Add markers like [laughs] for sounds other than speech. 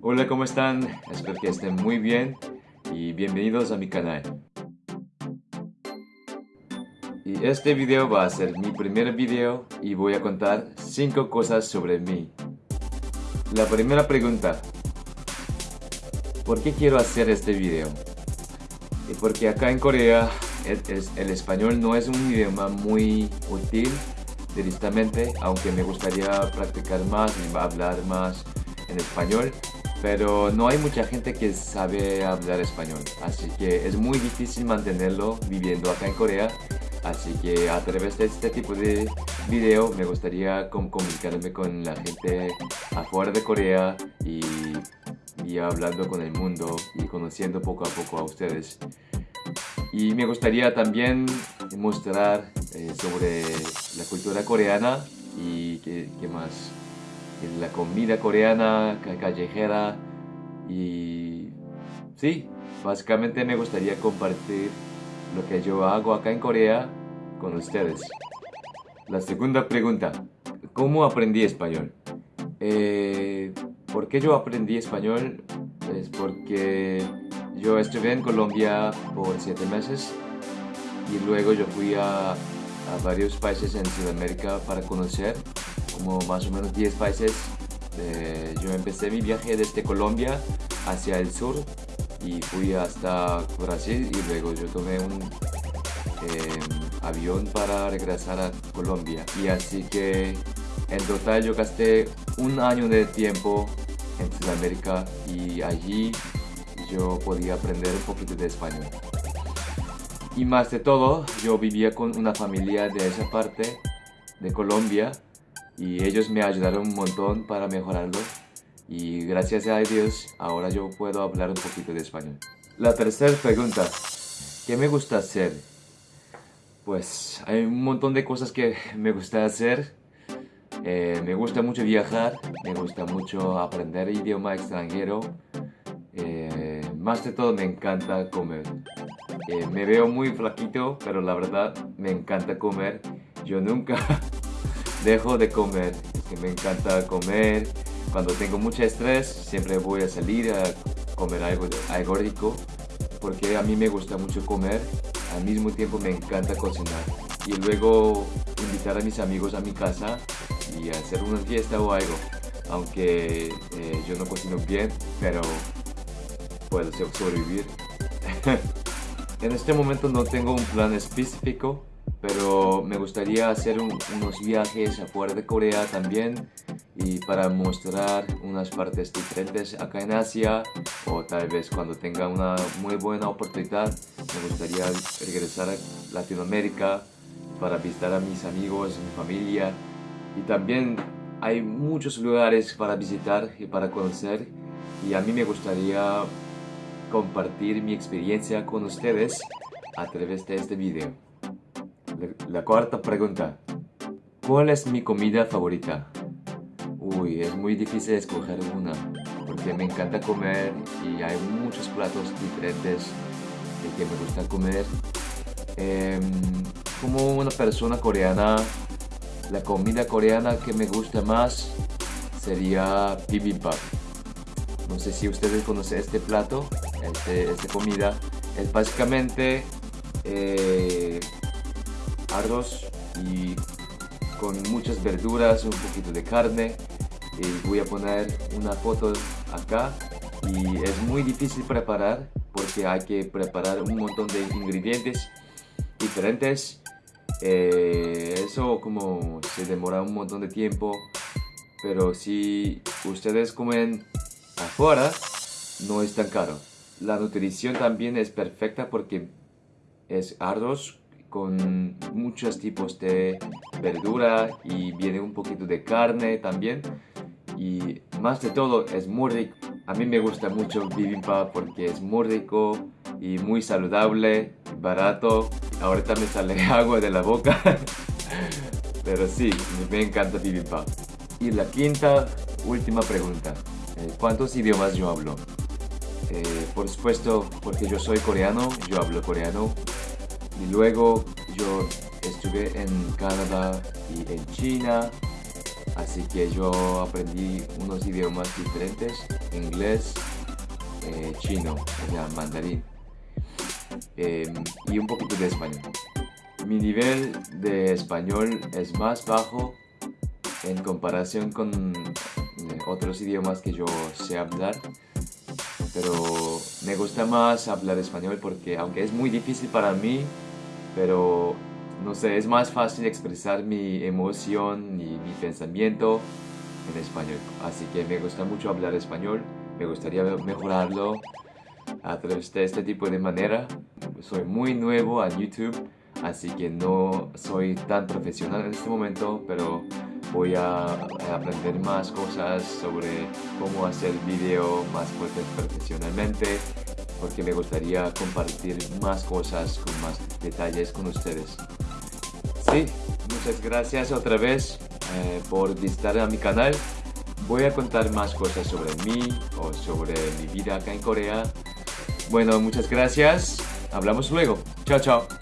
Hola, ¿cómo están? Espero que estén muy bien y bienvenidos a mi canal. Y este video va a ser mi primer video y voy a contar 5 cosas sobre mí. La primera pregunta. ¿Por qué quiero hacer este video? Porque acá en Corea el, el español no es un idioma muy útil directamente, aunque me gustaría practicar más y hablar más en español pero no hay mucha gente que sabe hablar español, así que es muy difícil mantenerlo viviendo acá en Corea, así que a través de este tipo de video me gustaría comunicarme con la gente afuera de Corea y, y hablando con el mundo y conociendo poco a poco a ustedes. Y me gustaría también mostrar eh, sobre la cultura coreana y qué, qué más la comida coreana, callejera y sí, básicamente me gustaría compartir lo que yo hago acá en Corea con ustedes. La segunda pregunta, ¿cómo aprendí español? Eh, ¿Por qué yo aprendí español? Es porque yo estuve en Colombia por siete meses y luego yo fui a, a varios países en Sudamérica para conocer como más o menos 10 países. Eh, yo empecé mi viaje desde Colombia hacia el sur y fui hasta Brasil y luego yo tomé un em, avión para regresar a Colombia. Y así que en total yo gasté un año de tiempo en Sudamérica y allí yo podía aprender un poquito de español. Y más de todo, yo vivía con una familia de esa parte de Colombia y ellos me ayudaron un montón para mejorarlo y gracias a Dios ahora yo puedo hablar un poquito de español. La tercera pregunta, ¿qué me gusta hacer? Pues hay un montón de cosas que me gusta hacer. Eh, me gusta mucho viajar, me gusta mucho aprender idioma extranjero. Eh, más de todo me encanta comer. Eh, me veo muy flaquito, pero la verdad me encanta comer. Yo nunca [laughs] dejo de comer, que me encanta comer. Cuando tengo mucho estrés, siempre voy a salir a comer algo, algo rico, porque a mí me gusta mucho comer, al mismo tiempo me encanta cocinar. Y luego invitar a mis amigos a mi casa y hacer una fiesta o algo. Aunque eh, yo no cocino bien, pero puedo sobrevivir. [laughs] en este momento no tengo un plan específico, pero me gustaría hacer unos viajes afuera de Corea también y para mostrar unas partes diferentes acá en Asia o tal vez cuando tenga una muy buena oportunidad me gustaría regresar a Latinoamérica para visitar a mis amigos, mi familia y también hay muchos lugares para visitar y para conocer y a mí me gustaría compartir mi experiencia con ustedes a través de este video. La cuarta pregunta. ¿Cuál es mi comida favorita? Uy, es muy difícil escoger una, porque me encanta comer y hay muchos platos diferentes que me gusta comer. Em, como una persona coreana, la comida coreana que me gusta más sería bibimbap. No sé si ustedes conocen este plato, este, esta comida. Es básicamente eh, arroz y con muchas verduras, un poquito de carne. Voy a poner una foto acá y es muy difícil preparar porque hay que preparar un montón de ingredientes diferentes. Eh, eso como se demora un montón de tiempo, pero si ustedes comen afuera, no es tan caro. La nutrición también es perfecta porque es arroz con muchos tipos de verdura y viene un poquito de carne también. Y más de todo es muy rico. A mí me gusta mucho bibimbap porque es muy rico y muy saludable barato. Ahorita me sale [laughs] agua de la boca. [laughs] Pero sí me encanta bibimbap. Y la quinta última pregunta. Eh, ¿cuántos idiomas yo hablo? Eh, por supuesto porque yo soy coreano yo hablo coreano y luego yo estuve en Canadá y en China, Así que yo aprendí unos idiomas diferentes, inglés, eh, chino, o sea, mandarín, em, y un poquito de español. Mi nivel de español es más bajo en comparación con eh, otros idiomas que yo sé hablar, pero me gusta más hablar español porque aunque es muy difícil para mí, pero no sé, es más fácil expresar mi emoción y mi pensamiento en español. Así que me gusta mucho hablar español, me gustaría mejorarlo a través de este tipo de manera. Soy muy nuevo a YouTube, así que no soy tan profesional en este momento, pero voy a aprender más cosas sobre cómo hacer video más fuerte profesionalmente porque me gustaría compartir más cosas con más detalles con ustedes. Sí, muchas gracias otra vez eh, por visitar a mi canal. Voy a contar más cosas sobre mí o sobre mi vida acá en Corea. Bueno, muchas gracias. Hablamos luego. Chao, chao.